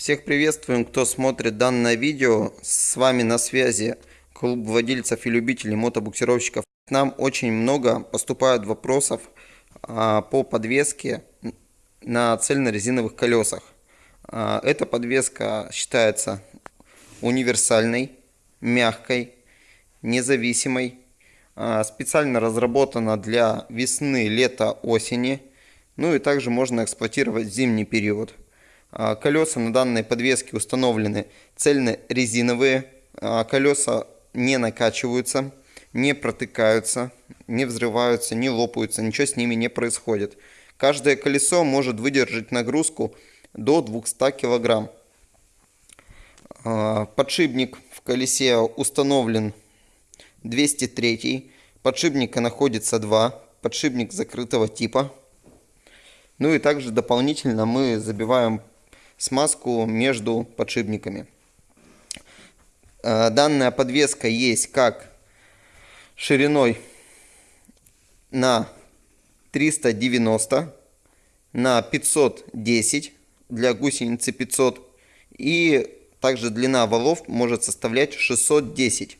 Всех приветствуем, кто смотрит данное видео. С вами на связи клуб владельцев и любителей мотобуксировщиков. Нам очень много поступают вопросов а, по подвеске на цельнорезиновых колесах. А, эта подвеска считается универсальной, мягкой, независимой. А, специально разработана для весны, лета, осени. Ну и также можно эксплуатировать зимний период. А, колеса на данной подвеске установлены цельно-резиновые. А, колеса не накачиваются, не протыкаются, не взрываются, не лопаются, ничего с ними не происходит. Каждое колесо может выдержать нагрузку до 200 кг. А, подшипник в колесе установлен 203. Подшипника находится два. Подшипник закрытого типа. Ну и также дополнительно мы забиваем смазку между подшипниками. Э, данная подвеска есть как шириной на 390, на 510 для гусеницы 500 и также длина валов может составлять 610,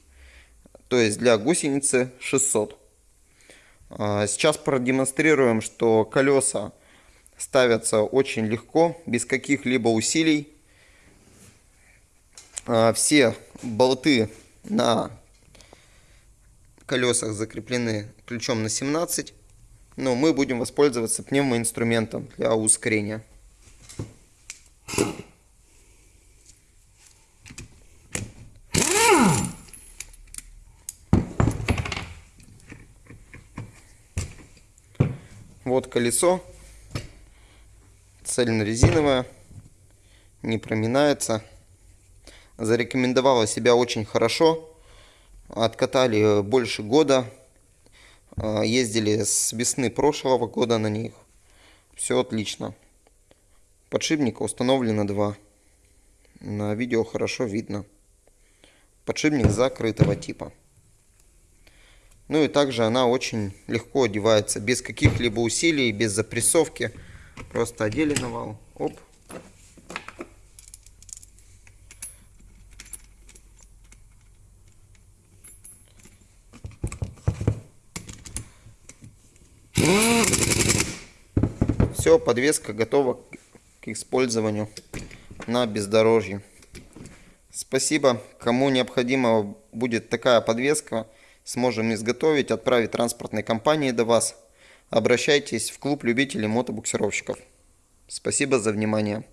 то есть для гусеницы 600. Э, сейчас продемонстрируем, что колеса ставятся очень легко, без каких-либо усилий. А, все болты на колесах закреплены ключом на 17, но мы будем воспользоваться пневмоинструментом для ускорения. Вот колесо цельно-резиновая, не проминается. Зарекомендовала себя очень хорошо. Откатали больше года. А, ездили с весны прошлого года на них. Все отлично. Подшипника установлено два. На видео хорошо видно. Подшипник закрытого типа. Ну и также она очень легко одевается, без каких-либо усилий, без запрессовки. Просто одели на вал. Оп. Все, подвеска готова к использованию на бездорожье. Спасибо. Кому необходима будет такая подвеска, сможем изготовить, отправить транспортной компании до вас обращайтесь в клуб любителей мотобуксировщиков. Спасибо за внимание.